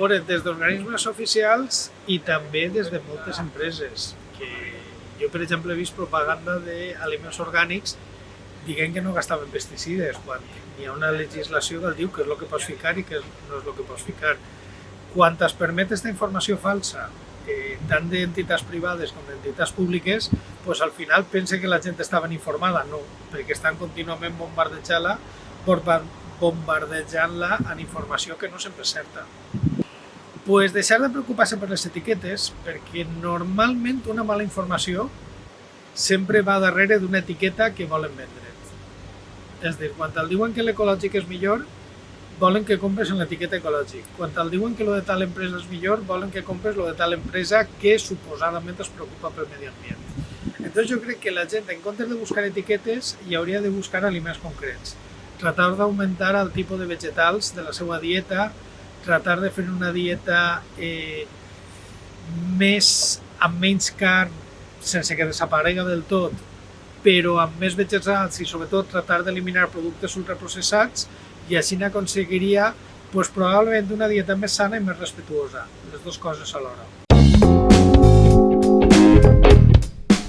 veure, des d'organismes oficials i també des de moltes empreses, que jo, per exemple, he vist propaganda d'aliments orgànics dient que no gastaven pesticides, quan hi ha una legislació que diu que és el que pots ficar i que no és el que pots ficar. Quan es permet aquesta informació falsa, eh, tant d'entitats privades com d'entitats públiques, pues al final pense que la gent està ben informada, no, perquè estan contínuament bombardejant-la bombardejant-la en informació que no sempre és certa. Pues deixar de preocupar-se per les etiquetes, perquè normalment una mala informació sempre va darrere d'una etiqueta que volen vendre. És dir, quan el diuen que l'ecològic és millor, volen que compres en l'etiqueta ecològic. Quan el diuen que lo de tal empresa és millor, volen que compres lo de tal empresa que suposadament es preocupa pel medi ambient. Entonces jo crec que la gent, en comptes de buscar etiquetes, hi hauria de buscar aliments concrets tratar d'augmentar el tipus de vegetals de la seva dieta, tratar de fer una dieta eh, més amb menys carn, sense que desaparega del tot, però amb més vegetals i sobretot tratar d'eliminar productes ultraprocessats i així n'aconseguiria pues, probablement una dieta més sana i més respetuosa, les dues coses alhora.